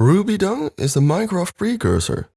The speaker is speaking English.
RubyDung is a Minecraft precursor.